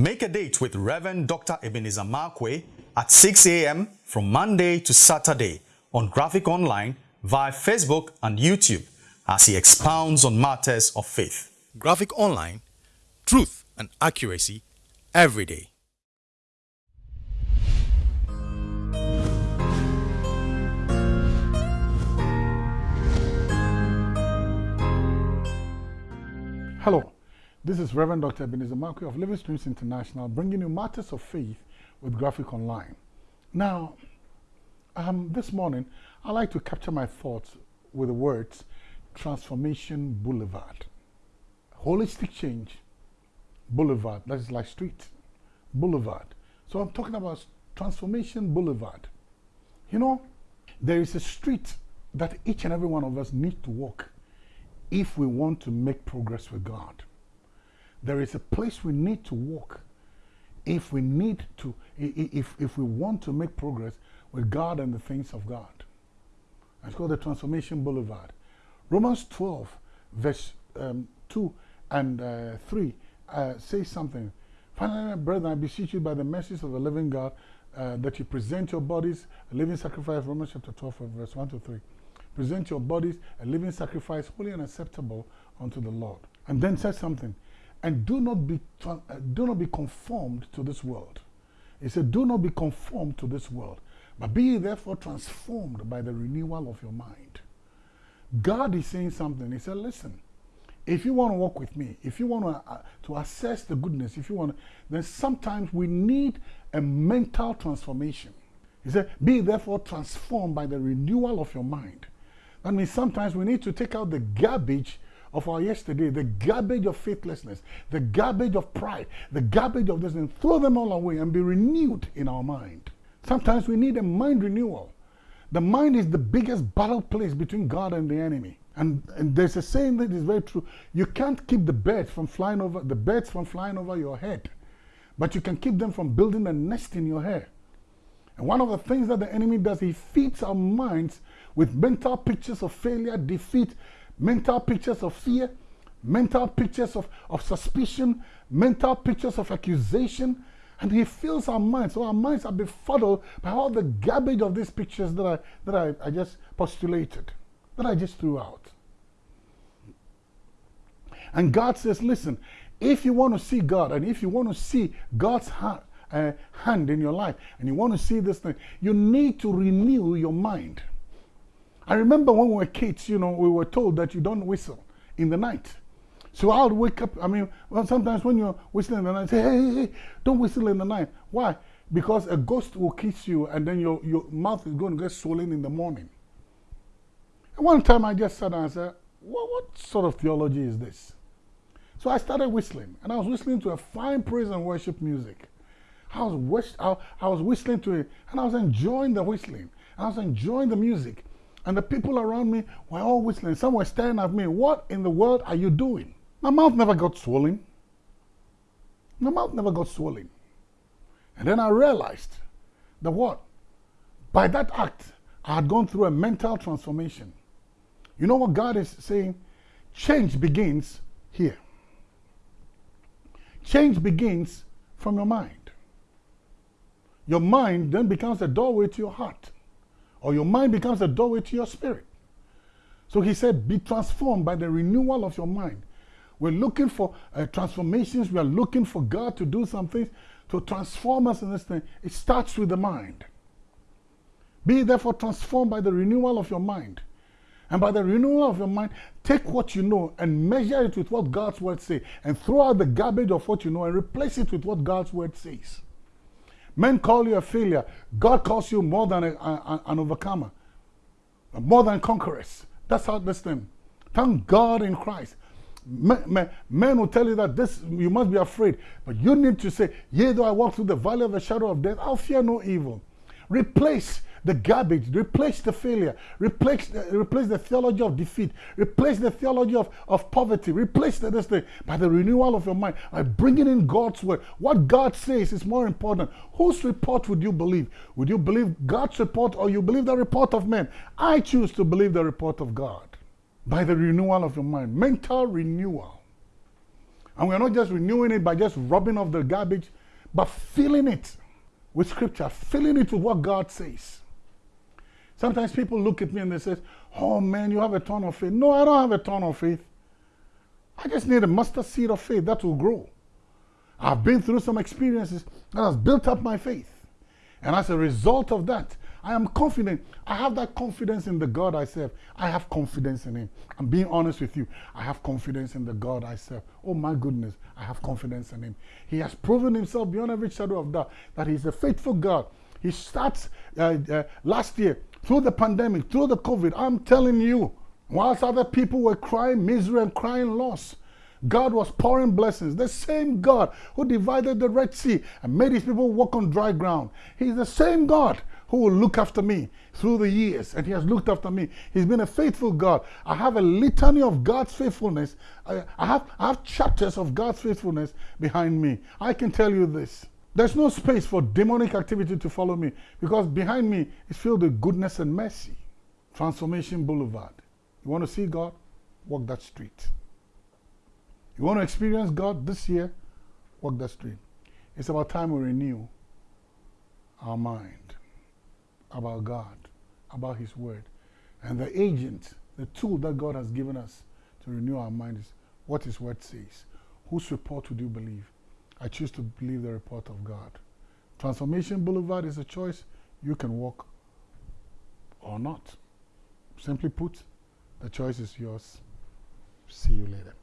Make a date with Reverend Dr. Ebenezer Markwei at 6 a.m. from Monday to Saturday on Graphic Online via Facebook and YouTube as he expounds on matters of faith. Graphic Online, truth and accuracy every day. Hello, this is Reverend Dr. Ebenezer Markwei of Living Streams International bringing you matters of faith with Graphic Online. Now, um, this morning, I like to capture my thoughts with the words Transformation Boulevard. Holistic change, Boulevard, that is like street, Boulevard. So I'm talking about Transformation Boulevard. You know, there is a street that each and every one of us need to walk if we want to make progress with God. There is a place we need to walk if we need to, if, if we want to make progress with God and the things of God. It's called the Transformation Boulevard. Romans 12, verse um, 2 and uh, 3 uh, something. Finally, brethren, I beseech you by the mercies of the living God uh, that you present your bodies a living sacrifice, Romans chapter 12, verse 1 to 3. Present your bodies a living sacrifice, holy and acceptable unto the Lord. And then says something. And do not be, uh, do not be conformed to this world. He said, Do not be conformed to this world, but be therefore transformed by the renewal of your mind. God is saying something. He said, Listen, if you want to walk with me, if you want to, uh, to assess the goodness, if you want then sometimes we need a mental transformation. He said, Be therefore transformed by the renewal of your mind. That means sometimes we need to take out the garbage of our yesterday, the garbage of faithlessness, the garbage of pride, the garbage of this, and throw them all away and be renewed in our mind. Sometimes we need a mind renewal. The mind is the biggest battle place between God and the enemy. And, and there's a saying that is very true. You can't keep the birds from flying over the birds from flying over your head, but you can keep them from building a nest in your hair. And one of the things that the enemy does, he feeds our minds with mental pictures of failure, defeat, mental pictures of fear, mental pictures of, of suspicion, mental pictures of accusation, and he fills our minds. So our minds are befuddled by all the garbage of these pictures that I, that I, I just postulated, that I just threw out. And God says, listen, if you want to see God and if you want to see God's uh, hand in your life and you want to see this thing, you need to renew your mind. I remember when we were kids, you know, we were told that you don't whistle in the night. So I'll wake up. I mean, well, sometimes when you're whistling in the night, say, hey, hey, hey, don't whistle in the night. Why? Because a ghost will kiss you and then your, your mouth is going to get swollen in the morning. And one time I just sat and said, what, what sort of theology is this? So I started whistling, and I was whistling to a fine praise and worship music. I was, I, I was whistling to it, and I was enjoying the whistling. I was enjoying the music. And the people around me were all whistling. Some were staring at me. What in the world are you doing? My mouth never got swollen. My mouth never got swollen. And then I realized that what? By that act, I had gone through a mental transformation. You know what God is saying? Change begins here. Change begins from your mind. Your mind then becomes a doorway to your heart or your mind becomes a doorway to your spirit. So he said, be transformed by the renewal of your mind. We're looking for uh, transformations. We are looking for God to do something to transform us in this thing. It starts with the mind. Be therefore transformed by the renewal of your mind. And by the renewal of your mind, take what you know and measure it with what God's word says. And throw out the garbage of what you know and replace it with what God's word says. Men call you a failure. God calls you more than a, a, an overcomer, more than conquerors. That's how this thing. Thank God in Christ. Men, men, men, will tell you that this you must be afraid, but you need to say, Yea, though I walk through the valley of the shadow of death, I'll fear no evil. Replace the garbage, replace the failure, replace the, replace the theology of defeat, replace the theology of, of poverty, replace the, this thing by the renewal of your mind, by bringing in God's word. What God says is more important. Whose report would you believe? Would you believe God's report or you believe the report of men? I choose to believe the report of God by the renewal of your mind, mental renewal. And we're not just renewing it by just rubbing off the garbage, but filling it with scripture, filling it with what God says. Sometimes people look at me and they say, Oh man, you have a ton of faith. No, I don't have a ton of faith. I just need a mustard seed of faith that will grow. I've been through some experiences that has built up my faith. And as a result of that, I am confident. I have that confidence in the God I serve. I have confidence in Him. I'm being honest with you. I have confidence in the God I serve. Oh my goodness, I have confidence in Him. He has proven Himself beyond every shadow of doubt that He's a faithful God. He starts uh, uh, last year through the pandemic, through the COVID. I'm telling you, whilst other people were crying misery and crying loss, God was pouring blessings. The same God who divided the Red Sea and made his people walk on dry ground. He's the same God who will look after me through the years, and he has looked after me. He's been a faithful God. I have a litany of God's faithfulness. I, have, I have chapters of God's faithfulness behind me. I can tell you this. There's no space for demonic activity to follow me because behind me is filled with goodness and mercy. Transformation Boulevard. You want to see God? Walk that street. You want to experience God this year? Walk that street. It's about time we renew our mind about God, about His Word. And the agent, the tool that God has given us to renew our mind is what His Word says. Whose report would you believe? I choose to believe the report of God. Transformation Boulevard is a choice you can walk or not. Simply put, the choice is yours. See you later.